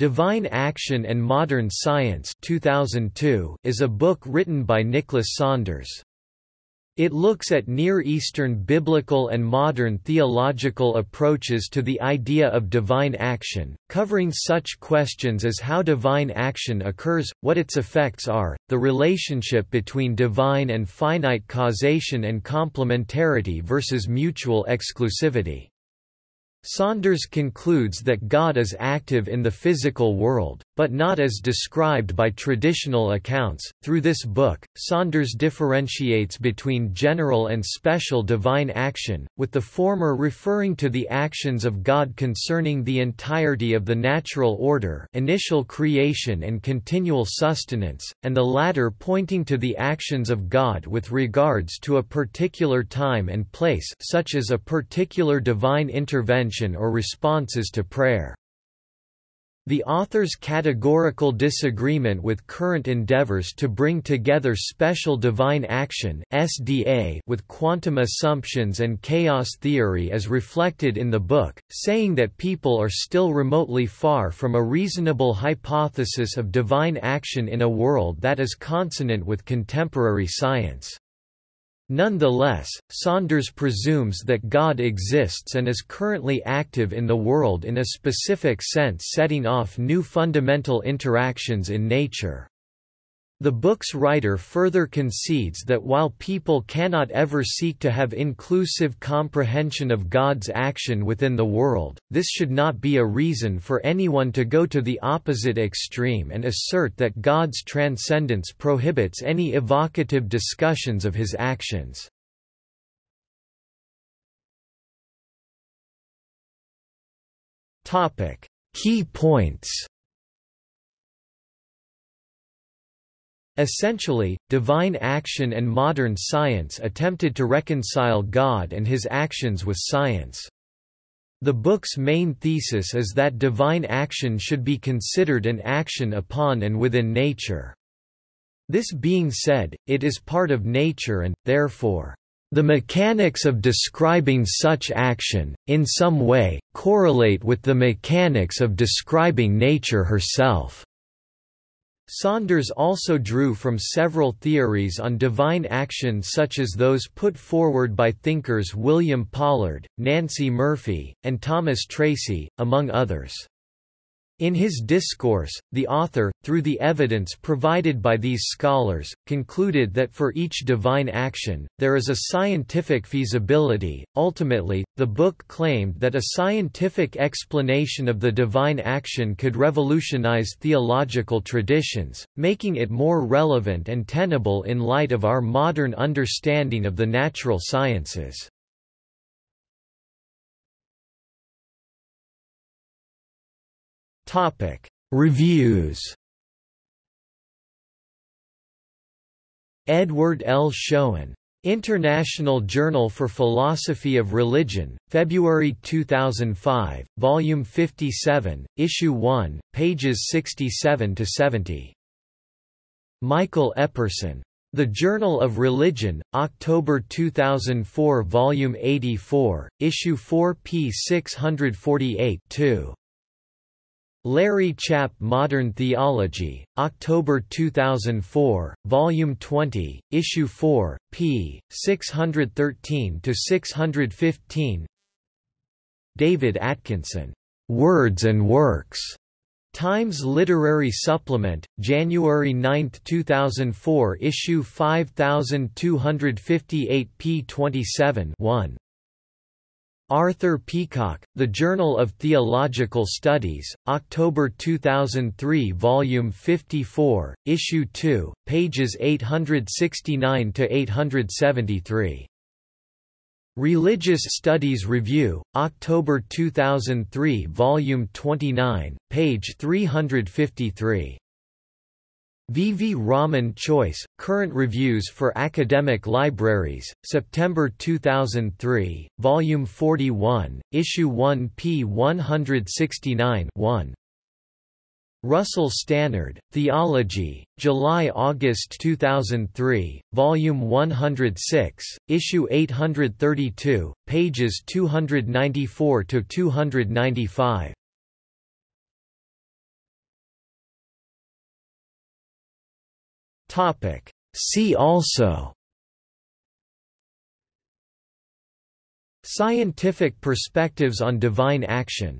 Divine Action and Modern Science 2002 is a book written by Nicholas Saunders. It looks at Near Eastern biblical and modern theological approaches to the idea of divine action, covering such questions as how divine action occurs, what its effects are, the relationship between divine and finite causation and complementarity versus mutual exclusivity. Saunders concludes that God is active in the physical world, but not as described by traditional accounts. Through this book, Saunders differentiates between general and special divine action, with the former referring to the actions of God concerning the entirety of the natural order, initial creation and continual sustenance, and the latter pointing to the actions of God with regards to a particular time and place, such as a particular divine intervention or responses to prayer. The author's categorical disagreement with current endeavors to bring together special divine action (SDA) with quantum assumptions and chaos theory is reflected in the book, saying that people are still remotely far from a reasonable hypothesis of divine action in a world that is consonant with contemporary science. Nonetheless, Saunders presumes that God exists and is currently active in the world in a specific sense setting off new fundamental interactions in nature. The book's writer further concedes that while people cannot ever seek to have inclusive comprehension of God's action within the world, this should not be a reason for anyone to go to the opposite extreme and assert that God's transcendence prohibits any evocative discussions of his actions. Key points Essentially, divine action and modern science attempted to reconcile God and his actions with science. The book's main thesis is that divine action should be considered an action upon and within nature. This being said, it is part of nature and, therefore, the mechanics of describing such action, in some way, correlate with the mechanics of describing nature herself. Saunders also drew from several theories on divine action such as those put forward by thinkers William Pollard, Nancey Murphy, and Thomas Tracy, among others. In his discourse, the author, through the evidence provided by these scholars, concluded that for each divine action, there is a scientific feasibility. Ultimately, the book claimed that a scientific explanation of the divine action could revolutionize theological traditions, making it more relevant and tenable in light of our modern understanding of the natural sciences. Topic: Reviews. Edward L. Schoen. International Journal for Philosophy of Religion, February 2005, Volume 57, Issue 1, pages 67 to 70. Michael Epperson. The Journal of Religion, October 2004 Volume 84, Issue 4 p. 648 2. Larry Chapp Modern Theology, October 2004, Volume 20, Issue 4, p. 613–615 David Atkinson, "'Words and Works' Times Literary Supplement, January 9, 2004 Issue 5258 p. 27 1. Arthur Peacocke, The Journal of Theological Studies, October 2003 Volume 54, Issue 2, pages 869–873. Religious Studies Review, October 2003 Volume 29, page 353. V. V. Raman Choice, Current Reviews for Academic Libraries, September 2003, Volume 41, Issue 1 p. 169 1. Russell Stannard, Theology, July–August 2003, Volume 106, Issue 832, pages 294–295. See also Scientific perspectives on divine action